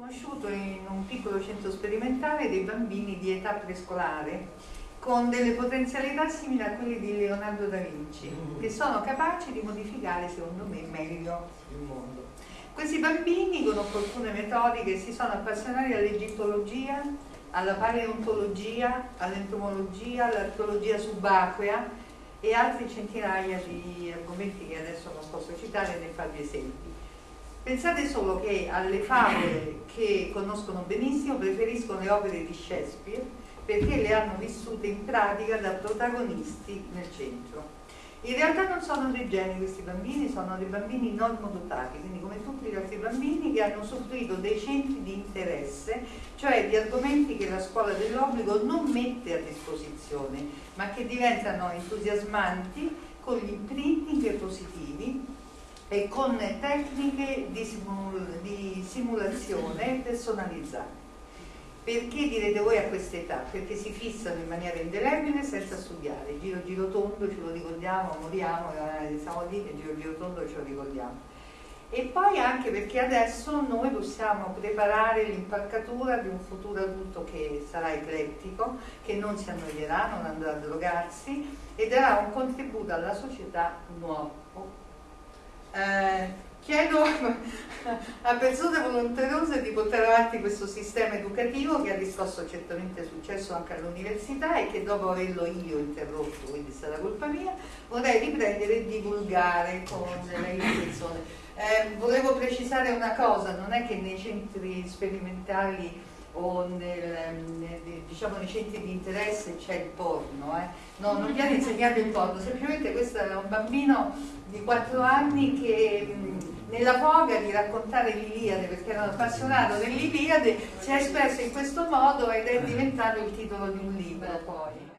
conosciuto in un piccolo centro sperimentale dei bambini di età prescolare con delle potenzialità simili a quelle di Leonardo da Vinci, che sono capaci di modificare, secondo me, meglio il mondo. Questi bambini, con opportune metodiche, si sono appassionati all'egittologia, alla paleontologia, all'entomologia, all'archeologia subacquea e altri centinaia di argomenti che adesso non posso citare né farvi esempi. Pensate solo che alle favole che conoscono benissimo preferiscono le opere di Shakespeare perché le hanno vissute in pratica da protagonisti nel centro. In realtà non sono dei geni questi bambini, sono dei bambini normodotati, quindi come tutti gli altri bambini che hanno usufruito dei centri di interesse, cioè di argomenti che la scuola dell'obbligo non mette a disposizione, ma che diventano entusiasmanti con gli e con tecniche di, simul di simulazione personalizzate. Perché direte voi a questa età? Perché si fissano in maniera indelebile senza studiare. Giro giro tondo ce lo ricordiamo, moriamo, eh, siamo lì e giro giro tondo ce lo ricordiamo. E poi anche perché adesso noi possiamo preparare l'impalcatura di un futuro adulto che sarà eclettico, che non si annoierà, non andrà a drogarsi e darà un contributo alla società nuovo chiedo a persone volontariose di portare avanti questo sistema educativo che ha riscosso certamente successo anche all'università e che dopo averlo io interrotto, quindi stata colpa mia, vorrei riprendere e divulgare con le persone. Eh, volevo precisare una cosa, non è che nei centri sperimentali o nel, diciamo, nei centri di interesse c'è il porno, eh. no, non viene insegnato il porno, semplicemente questo è un bambino di 4 anni che nella foga di raccontare l'Iliade, perché era appassionato dell'Iliade, si è espresso in questo modo ed è diventato il titolo di un libro poi.